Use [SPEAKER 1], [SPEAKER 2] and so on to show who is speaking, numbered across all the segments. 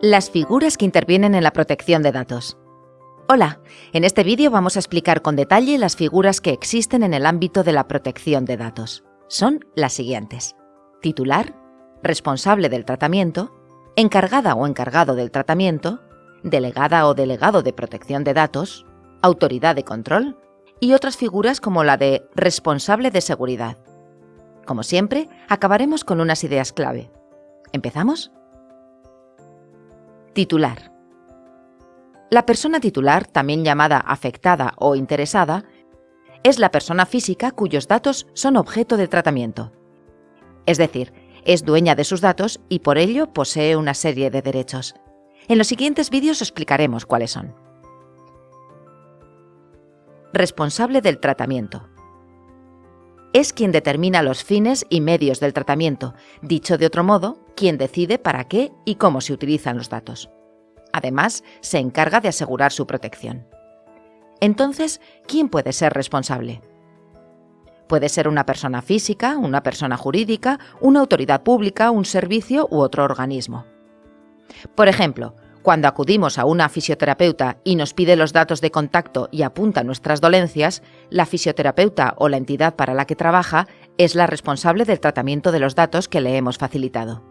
[SPEAKER 1] Las figuras que intervienen en la protección de datos. Hola, en este vídeo vamos a explicar con detalle las figuras que existen en el ámbito de la protección de datos. Son las siguientes. Titular, responsable del tratamiento, encargada o encargado del tratamiento, delegada o delegado de protección de datos, autoridad de control y otras figuras como la de responsable de seguridad. Como siempre, acabaremos con unas ideas clave. ¿Empezamos? Titular. La persona titular, también llamada afectada o interesada, es la persona física cuyos datos son objeto de tratamiento. Es decir, es dueña de sus datos y por ello posee una serie de derechos. En los siguientes vídeos explicaremos cuáles son. Responsable del tratamiento. Es quien determina los fines y medios del tratamiento, dicho de otro modo, quien decide para qué y cómo se utilizan los datos. Además, se encarga de asegurar su protección. Entonces, ¿quién puede ser responsable? Puede ser una persona física, una persona jurídica, una autoridad pública, un servicio u otro organismo. Por ejemplo, cuando acudimos a una fisioterapeuta y nos pide los datos de contacto y apunta nuestras dolencias, la fisioterapeuta o la entidad para la que trabaja es la responsable del tratamiento de los datos que le hemos facilitado.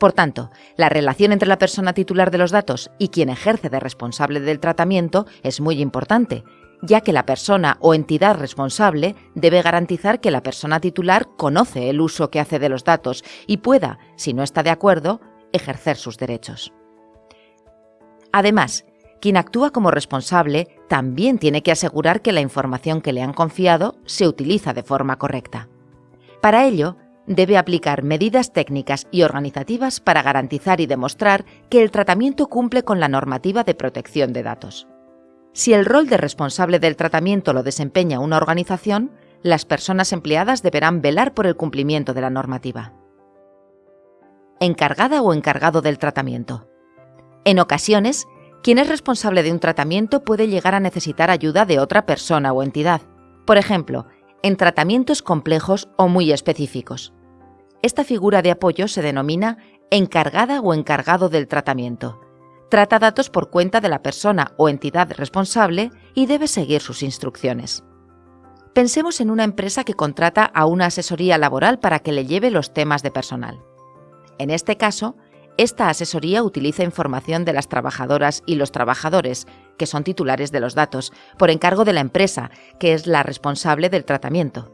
[SPEAKER 1] Por tanto, la relación entre la persona titular de los datos y quien ejerce de responsable del tratamiento es muy importante, ya que la persona o entidad responsable debe garantizar que la persona titular conoce el uso que hace de los datos y pueda, si no está de acuerdo, ejercer sus derechos. Además, quien actúa como responsable también tiene que asegurar que la información que le han confiado se utiliza de forma correcta. Para ello, debe aplicar medidas técnicas y organizativas para garantizar y demostrar que el tratamiento cumple con la normativa de protección de datos. Si el rol de responsable del tratamiento lo desempeña una organización, las personas empleadas deberán velar por el cumplimiento de la normativa. Encargada o encargado del tratamiento. En ocasiones, quien es responsable de un tratamiento puede llegar a necesitar ayuda de otra persona o entidad. Por ejemplo, en tratamientos complejos o muy específicos. Esta figura de apoyo se denomina encargada o encargado del tratamiento. Trata datos por cuenta de la persona o entidad responsable y debe seguir sus instrucciones. Pensemos en una empresa que contrata a una asesoría laboral para que le lleve los temas de personal. En este caso, esta asesoría utiliza información de las trabajadoras y los trabajadores, que son titulares de los datos, por encargo de la empresa, que es la responsable del tratamiento.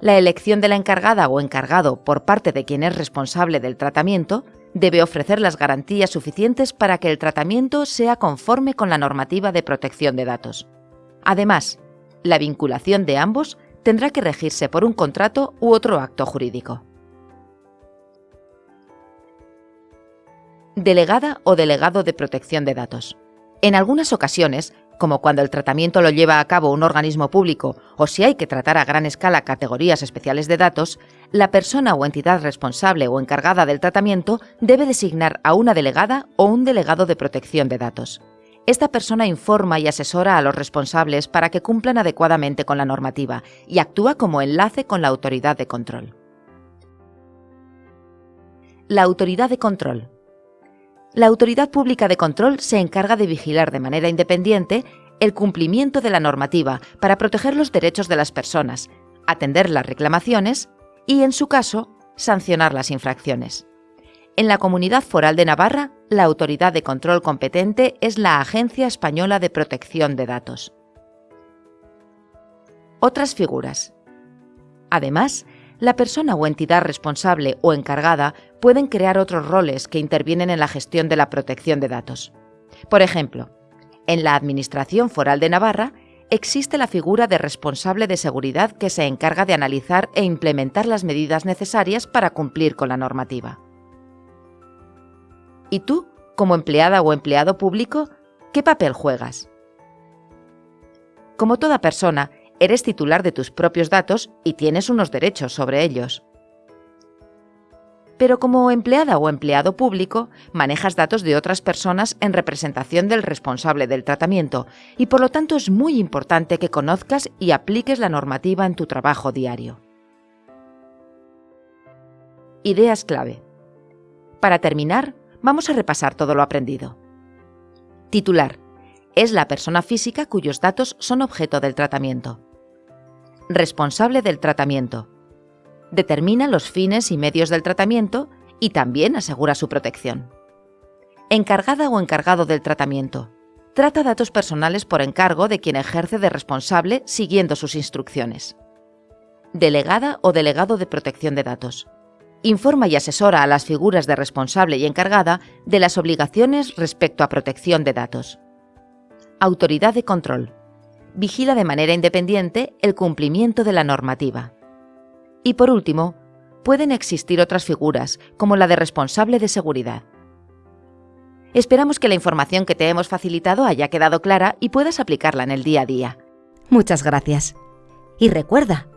[SPEAKER 1] La elección de la encargada o encargado por parte de quien es responsable del tratamiento debe ofrecer las garantías suficientes para que el tratamiento sea conforme con la normativa de protección de datos. Además, la vinculación de ambos tendrá que regirse por un contrato u otro acto jurídico. Delegada o delegado de protección de datos. En algunas ocasiones, como cuando el tratamiento lo lleva a cabo un organismo público o si hay que tratar a gran escala categorías especiales de datos, la persona o entidad responsable o encargada del tratamiento debe designar a una delegada o un delegado de protección de datos. Esta persona informa y asesora a los responsables para que cumplan adecuadamente con la normativa y actúa como enlace con la autoridad de control. La autoridad de control la Autoridad Pública de Control se encarga de vigilar de manera independiente el cumplimiento de la normativa para proteger los derechos de las personas, atender las reclamaciones y, en su caso, sancionar las infracciones. En la Comunidad Foral de Navarra, la autoridad de control competente es la Agencia Española de Protección de Datos. Otras figuras. Además, la persona o entidad responsable o encargada pueden crear otros roles que intervienen en la gestión de la protección de datos. Por ejemplo, en la Administración Foral de Navarra existe la figura de responsable de seguridad que se encarga de analizar e implementar las medidas necesarias para cumplir con la normativa. ¿Y tú, como empleada o empleado público, qué papel juegas? Como toda persona, eres titular de tus propios datos y tienes unos derechos sobre ellos. Pero como empleada o empleado público, manejas datos de otras personas en representación del responsable del tratamiento y por lo tanto es muy importante que conozcas y apliques la normativa en tu trabajo diario. Ideas clave. Para terminar, Vamos a repasar todo lo aprendido. Titular. Es la persona física cuyos datos son objeto del tratamiento. Responsable del tratamiento. Determina los fines y medios del tratamiento y también asegura su protección. Encargada o encargado del tratamiento. Trata datos personales por encargo de quien ejerce de responsable siguiendo sus instrucciones. Delegada o delegado de protección de datos. Informa y asesora a las figuras de responsable y encargada de las obligaciones respecto a protección de datos. Autoridad de control. Vigila de manera independiente el cumplimiento de la normativa. Y por último, pueden existir otras figuras, como la de responsable de seguridad. Esperamos que la información que te hemos facilitado haya quedado clara y puedas aplicarla en el día a día.
[SPEAKER 2] Muchas gracias. Y recuerda,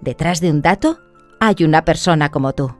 [SPEAKER 2] detrás de un dato hay una persona como tú.